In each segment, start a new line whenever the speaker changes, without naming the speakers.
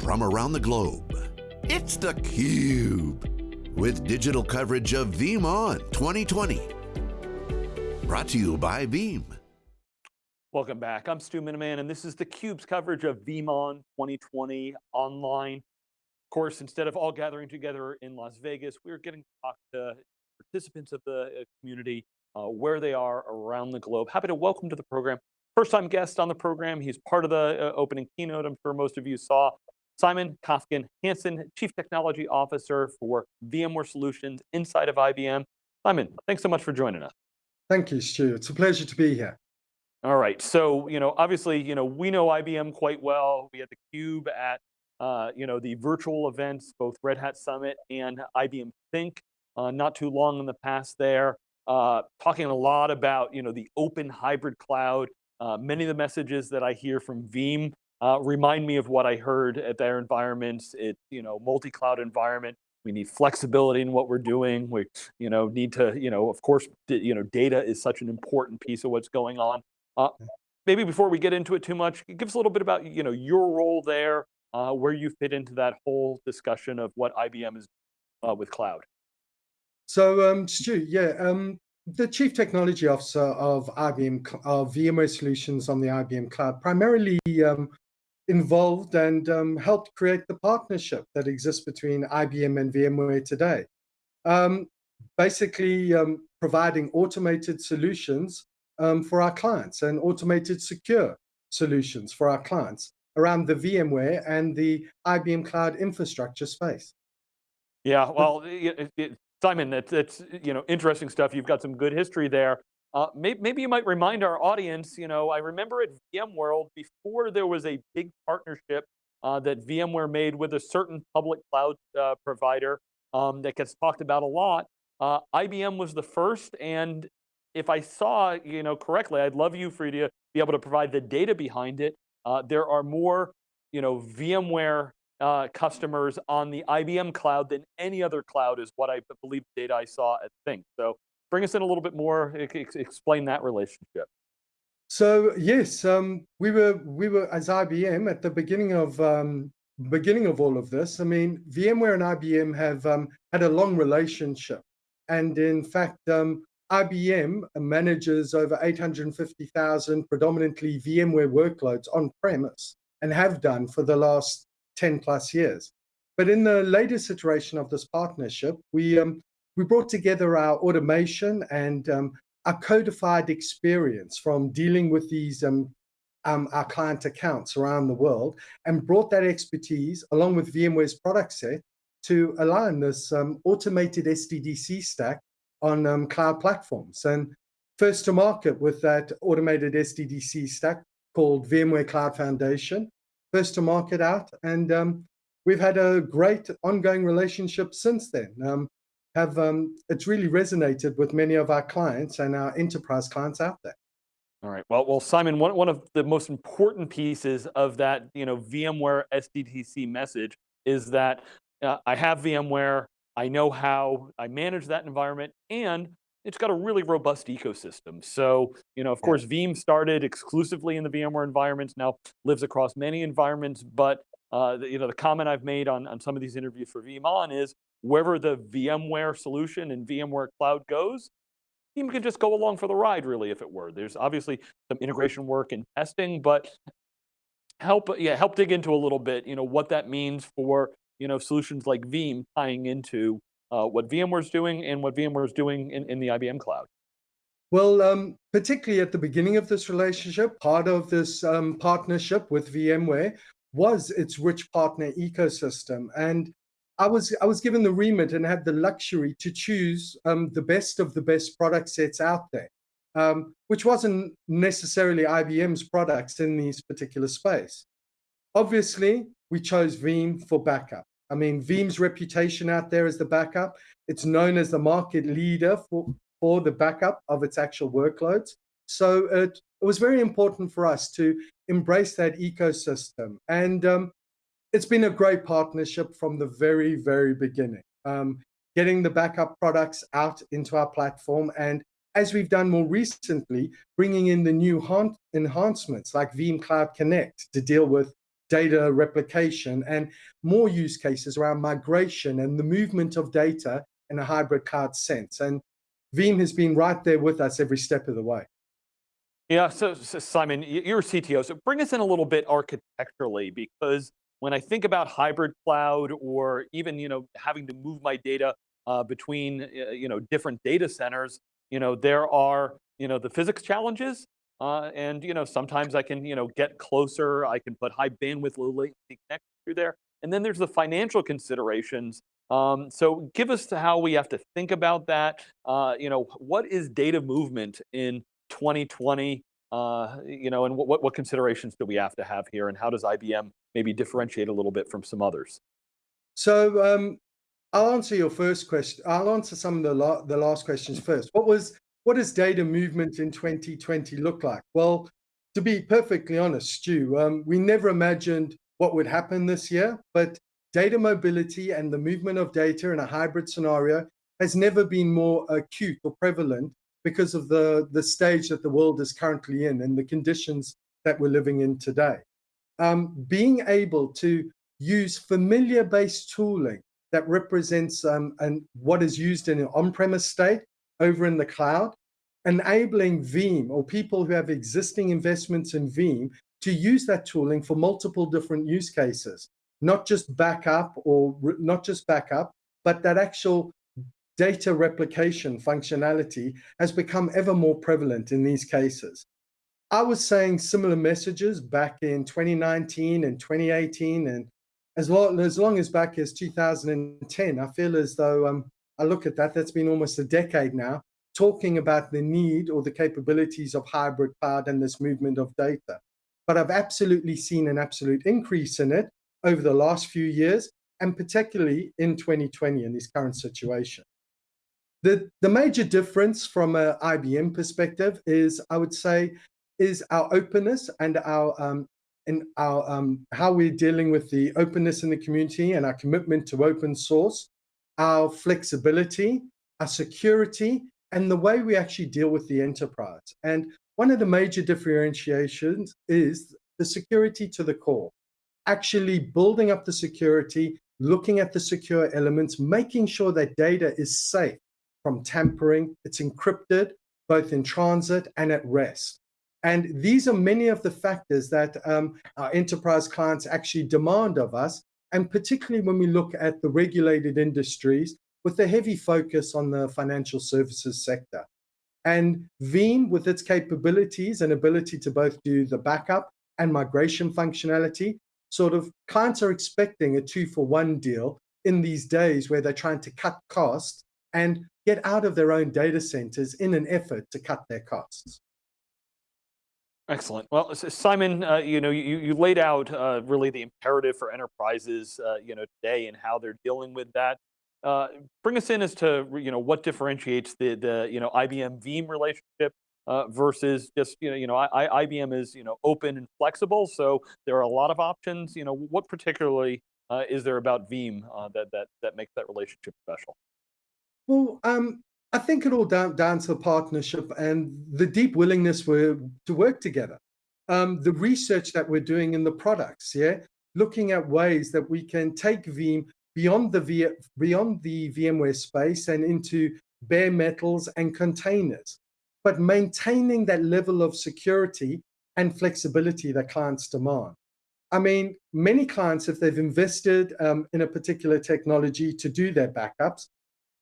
from around the globe. It's theCUBE, with digital coverage of VeeamON 2020. Brought to you by Veeam.
Welcome back, I'm Stu Miniman, and this is theCUBE's coverage of VeeamON 2020 online. Of course, instead of all gathering together in Las Vegas, we're getting to talk to participants of the uh, community uh, where they are around the globe. Happy to welcome to the program First time guest on the program, he's part of the uh, opening keynote, I'm sure most of you saw. Simon Kofkin Hansen, Chief Technology Officer for VMware Solutions inside of IBM. Simon, thanks so much for joining us.
Thank you, Stu. It's a pleasure to be here.
All right, so you know, obviously, you know, we know IBM quite well. We had the Cube at, uh, you know, the virtual events, both Red Hat Summit and IBM Think, uh, not too long in the past there, uh, talking a lot about, you know, the open hybrid cloud, uh, many of the messages that I hear from Veeam uh, remind me of what I heard at their environments. It, you know, multi-cloud environment. We need flexibility in what we're doing. We, you know, need to, you know, of course, you know, data is such an important piece of what's going on. Uh, maybe before we get into it too much, give us a little bit about, you know, your role there, uh, where you fit into that whole discussion of what IBM is uh, with cloud.
So, um, Stu, yeah, um, the Chief Technology Officer of IBM, of VMware Solutions on the IBM Cloud, primarily um, involved and um, helped create the partnership that exists between IBM and VMware today. Um, basically, um, providing automated solutions um, for our clients and automated secure solutions for our clients around the VMware and the IBM Cloud infrastructure space.
Yeah, well, it, it, Simon, that's, you know, interesting stuff. You've got some good history there. Uh, maybe, maybe, you might remind our audience, you know, I remember at VMworld, before there was a big partnership uh, that VMware made with a certain public cloud uh, provider um, that gets talked about a lot, uh, IBM was the first, and if I saw, you know, correctly, I'd love you for to be able to provide the data behind it. Uh, there are more, you know, VMware customers on the IBM cloud than any other cloud is what I believe the data I saw at Think. So bring us in a little bit more, explain that relationship.
So yes, um, we were we were as IBM at the beginning of um, beginning of all of this. I mean, VMware and IBM have um, had a long relationship, and in fact, um, IBM manages over 850,000 predominantly VMware workloads on premise, and have done for the last 10 plus years. But in the latest iteration of this partnership, we, um, we brought together our automation and um, our codified experience from dealing with these um, um, our client accounts around the world and brought that expertise along with VMware's product set to align this um, automated SDDC stack on um, cloud platforms. And first to market with that automated SDDC stack called VMware Cloud Foundation first to market out. And um, we've had a great ongoing relationship since then. Um, have um, It's really resonated with many of our clients and our enterprise clients out there.
All right, well, well, Simon, one, one of the most important pieces of that you know, VMware SDDC message is that uh, I have VMware, I know how I manage that environment, and it's got a really robust ecosystem. So, you know, of course, Veeam started exclusively in the VMware environments, now lives across many environments, but uh, the, you know, the comment I've made on, on some of these interviews for VeeamON is, wherever the VMware solution and VMware Cloud goes, Veeam can just go along for the ride, really, if it were. There's obviously some integration work and testing, but help, yeah, help dig into a little bit, you know, what that means for, you know, solutions like Veeam tying into uh, what VMware is doing and what VMware is doing in, in the IBM cloud?
Well, um, particularly at the beginning of this relationship, part of this um, partnership with VMware was its rich partner ecosystem. And I was, I was given the remit and had the luxury to choose um, the best of the best product sets out there, um, which wasn't necessarily IBM's products in this particular space. Obviously, we chose Veeam for backup. I mean, Veeam's reputation out there as the backup, it's known as the market leader for, for the backup of its actual workloads. So it, it was very important for us to embrace that ecosystem. And um, it's been a great partnership from the very, very beginning. Um, getting the backup products out into our platform and as we've done more recently, bringing in the new enhancements like Veeam Cloud Connect to deal with data replication and more use cases around migration and the movement of data in a hybrid cloud sense. And Veeam has been right there with us every step of the way.
Yeah, so, so Simon, you're a CTO, so bring us in a little bit architecturally because when I think about hybrid cloud or even you know having to move my data uh, between uh, you know different data centers, you know there are you know the physics challenges, uh, and you know sometimes I can you know get closer, I can put high bandwidth, low latency connections through there, and then there's the financial considerations um, so give us how we have to think about that. Uh, you know, what is data movement in 2020? Uh, you know, and what, what considerations do we have to have here, and how does IBM maybe differentiate a little bit from some others?
So um, I'll answer your first question. I'll answer some of the la the last questions first. What was what does data movement in 2020 look like? Well, to be perfectly honest, Stu, um, we never imagined what would happen this year, but data mobility and the movement of data in a hybrid scenario has never been more acute or prevalent because of the, the stage that the world is currently in and the conditions that we're living in today. Um, being able to use familiar based tooling that represents um, and what is used in an on-premise state over in the cloud, enabling Veeam or people who have existing investments in Veeam to use that tooling for multiple different use cases not just backup or not just backup, but that actual data replication functionality has become ever more prevalent in these cases. I was saying similar messages back in 2019 and 2018, and as long as, long as back as 2010, I feel as though um, I look at that, that's been almost a decade now, talking about the need or the capabilities of hybrid cloud and this movement of data. But I've absolutely seen an absolute increase in it over the last few years, and particularly in 2020 in this current situation. The, the major difference from an IBM perspective is, I would say, is our openness and our um, in our um, how we're dealing with the openness in the community and our commitment to open source, our flexibility, our security, and the way we actually deal with the enterprise. And one of the major differentiations is the security to the core actually building up the security, looking at the secure elements, making sure that data is safe from tampering, it's encrypted, both in transit and at rest. And these are many of the factors that um, our enterprise clients actually demand of us, and particularly when we look at the regulated industries with a heavy focus on the financial services sector. And Veeam, with its capabilities and ability to both do the backup and migration functionality, sort of clients are expecting a two for one deal in these days where they're trying to cut costs and get out of their own data centers in an effort to cut their costs.
Excellent. Well, Simon, uh, you know, you, you laid out uh, really the imperative for enterprises, uh, you know, today and how they're dealing with that. Uh, bring us in as to, you know, what differentiates the, the you know, IBM Veeam relationship uh, versus just you know you know I, IBM is you know open and flexible, so there are a lot of options. You know what particularly uh, is there about Veeam that that that makes that relationship special?
Well, um, I think it all down, down to the partnership and the deep willingness we to work together. Um, the research that we're doing in the products, yeah, looking at ways that we can take Veeam beyond the v, beyond the VMware space and into bare metals and containers but maintaining that level of security and flexibility that clients demand. I mean, many clients, if they've invested um, in a particular technology to do their backups,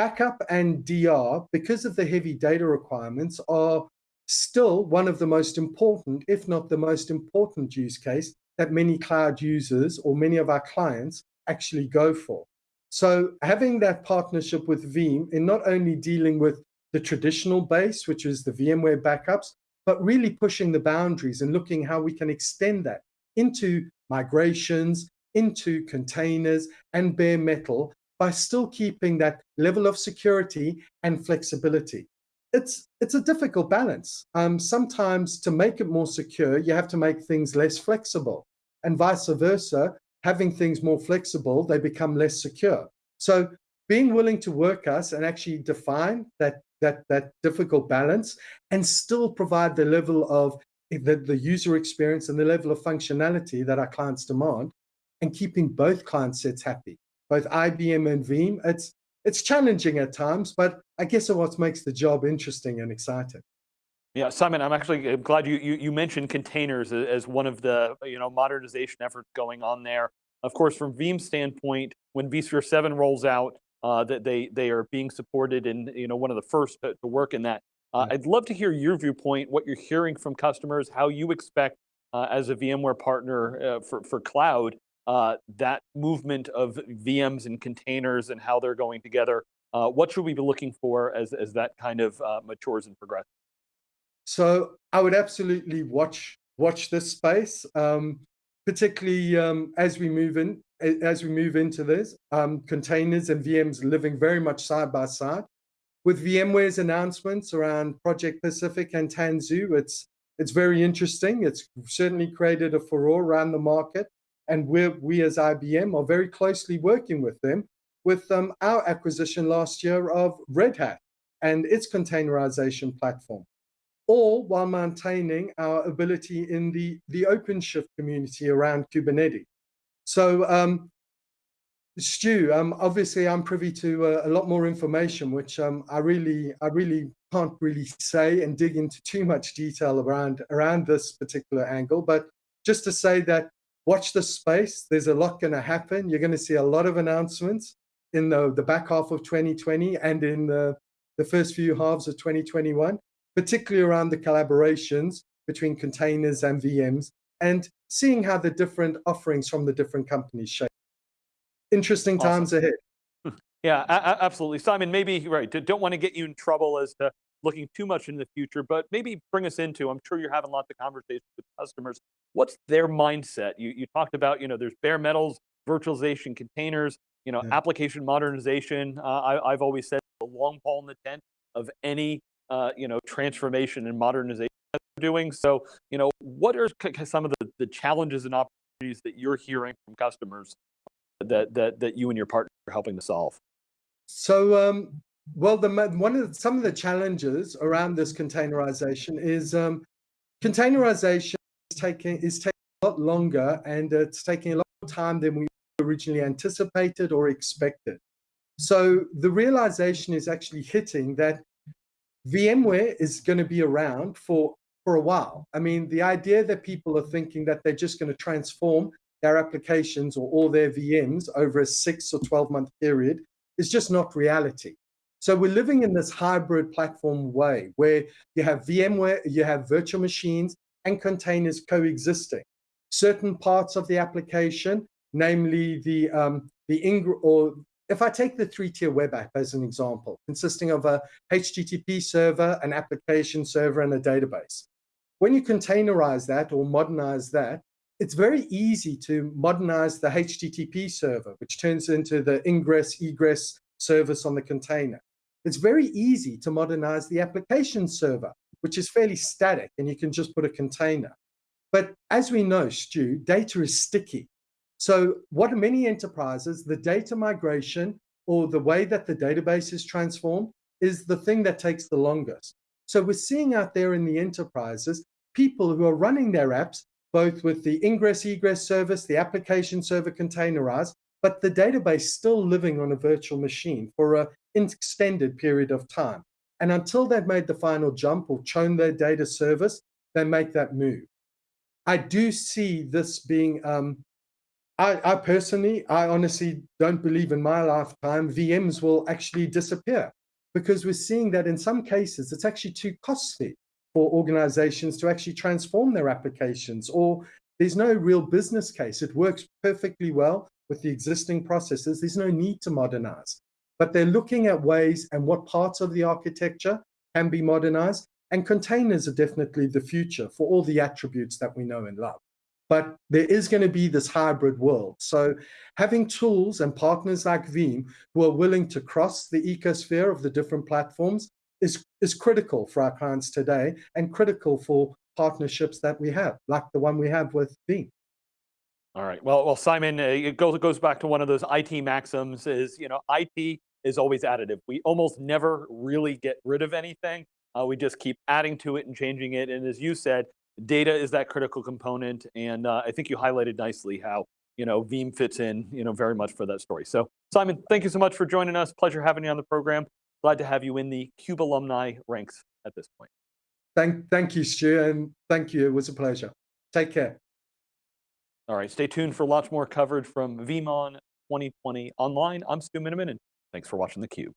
backup and DR, because of the heavy data requirements, are still one of the most important, if not the most important use case that many cloud users or many of our clients actually go for. So having that partnership with Veeam in not only dealing with the traditional base, which is the VMware backups, but really pushing the boundaries and looking how we can extend that into migrations, into containers and bare metal by still keeping that level of security and flexibility. It's, it's a difficult balance. Um, sometimes to make it more secure, you have to make things less flexible and vice versa. Having things more flexible, they become less secure. So being willing to work us and actually define that that, that difficult balance and still provide the level of the, the user experience and the level of functionality that our clients demand and keeping both client sets happy, both IBM and Veeam. It's, it's challenging at times, but I guess it's what makes the job interesting and exciting.
Yeah, Simon, I'm actually glad you, you, you mentioned containers as one of the you know modernization efforts going on there. Of course, from Veeam's standpoint, when vSphere 7 rolls out, uh, that they they are being supported and you know one of the first to, to work in that. Uh, I'd love to hear your viewpoint, what you're hearing from customers, how you expect uh, as a VMware partner uh, for for cloud uh, that movement of VMs and containers and how they're going together. Uh, what should we be looking for as as that kind of matures and progresses?
So I would absolutely watch watch this space. Um, particularly um, as we move in as we move into this, um, containers and VMs living very much side by side. With VMware's announcements around Project Pacific and Tanzu, it's it's very interesting. It's certainly created a furore around the market, and we we as IBM are very closely working with them with um, our acquisition last year of Red Hat and its containerization platform all while maintaining our ability in the, the OpenShift community around Kubernetes. So um, Stu, um, obviously I'm privy to uh, a lot more information, which um, I really, I really can't really say and dig into too much detail around around this particular angle. But just to say that watch the space. There's a lot going to happen. You're going to see a lot of announcements in the, the back half of 2020 and in the, the first few halves of 2021 particularly around the collaborations between containers and VMs and seeing how the different offerings from the different companies shape. Interesting awesome. times ahead. Hmm.
Yeah, absolutely. Simon, maybe, right, don't want to get you in trouble as to looking too much in the future, but maybe bring us into, I'm sure you're having lots of conversations with customers. What's their mindset? You, you talked about, you know, there's bare metals, virtualization containers, you know, yeah. application modernization. Uh, I, I've always said the long pole in the tent of any uh, you know, transformation and modernization that they're doing. So, you know, what are some of the, the challenges and opportunities that you're hearing from customers that, that, that you and your partner are helping to solve?
So, um, well, the, one of the, some of the challenges around this containerization is um, containerization is taking, is taking a lot longer and it's taking a lot more time than we originally anticipated or expected. So the realization is actually hitting that VMware is going to be around for, for a while. I mean, the idea that people are thinking that they're just going to transform their applications or all their VMs over a six or 12 month period is just not reality. So we're living in this hybrid platform way where you have VMware, you have virtual machines and containers coexisting. Certain parts of the application, namely the um, the Ingr or if I take the three-tier web app as an example, consisting of a HTTP server, an application server, and a database, when you containerize that or modernize that, it's very easy to modernize the HTTP server, which turns into the ingress egress service on the container. It's very easy to modernize the application server, which is fairly static, and you can just put a container. But as we know, Stu, data is sticky. So what many enterprises, the data migration or the way that the database is transformed is the thing that takes the longest. So we're seeing out there in the enterprises, people who are running their apps, both with the ingress egress service, the application server containerized, but the database still living on a virtual machine for an extended period of time. And until they've made the final jump or shown their data service, they make that move. I do see this being um, I, I personally, I honestly don't believe in my lifetime VMs will actually disappear because we're seeing that in some cases it's actually too costly for organizations to actually transform their applications or there's no real business case. It works perfectly well with the existing processes. There's no need to modernize, but they're looking at ways and what parts of the architecture can be modernized and containers are definitely the future for all the attributes that we know and love but there is going to be this hybrid world. So having tools and partners like Veeam who are willing to cross the ecosphere of the different platforms is, is critical for our clients today and critical for partnerships that we have, like the one we have with Veeam.
All right, well, well, Simon, uh, it goes, it goes back to one of those IT maxims is, you know, IT is always additive. We almost never really get rid of anything. Uh, we just keep adding to it and changing it. And as you said, data is that critical component. And uh, I think you highlighted nicely how, you know, Veeam fits in, you know, very much for that story. So Simon, thank you so much for joining us. Pleasure having you on the program. Glad to have you in the CUBE alumni ranks at this point.
Thank, thank you, Stu, and thank you. It was a pleasure. Take care.
All right, stay tuned for lots more coverage from VeeamON 2020 online. I'm Stu Miniman, and thanks for watching theCUBE.